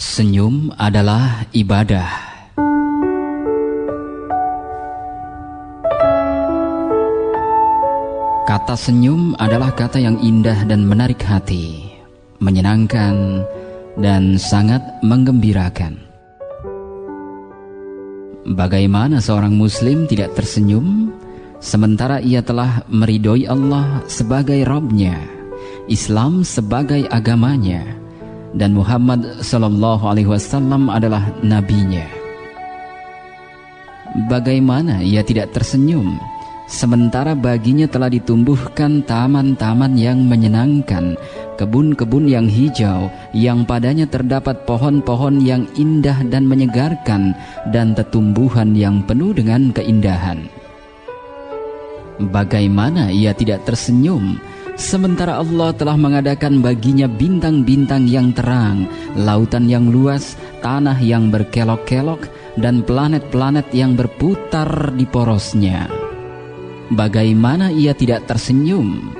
Senyum adalah ibadah. Kata senyum adalah kata yang indah dan menarik hati, menyenangkan, dan sangat menggembirakan. Bagaimana seorang Muslim tidak tersenyum sementara ia telah meridhoi Allah sebagai Robnya, Islam sebagai agamanya, dan Muhammad Sallallahu Alaihi Wasallam adalah nabinya. Bagaimana ia tidak tersenyum sementara baginya telah ditumbuhkan taman-taman yang menyenangkan, kebun-kebun yang hijau, yang padanya terdapat pohon-pohon yang indah dan menyegarkan, dan tetumbuhan yang penuh dengan keindahan. Bagaimana ia tidak tersenyum Sementara Allah telah mengadakan baginya bintang-bintang yang terang, lautan yang luas, tanah yang berkelok-kelok, dan planet-planet yang berputar di porosnya. Bagaimana ia tidak tersenyum?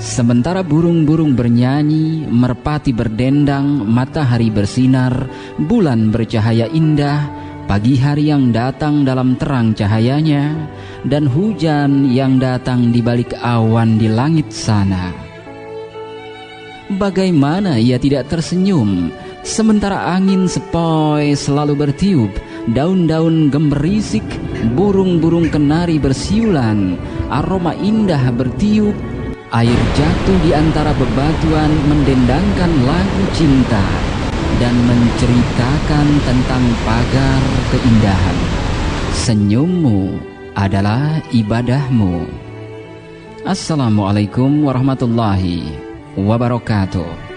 Sementara burung-burung bernyanyi, merpati berdendang, matahari bersinar, bulan bercahaya indah, pagi hari yang datang dalam terang cahayanya, dan hujan yang datang di balik awan di langit sana. Bagaimana ia tidak tersenyum, sementara angin sepoi selalu bertiup, daun-daun gemerisik, burung-burung kenari bersiulan, aroma indah bertiup, air jatuh di antara bebatuan mendendangkan lagu cinta dan menceritakan tentang pagar keindahan. Senyummu adalah ibadahmu. Assalamualaikum warahmatullahi wabarakatuh.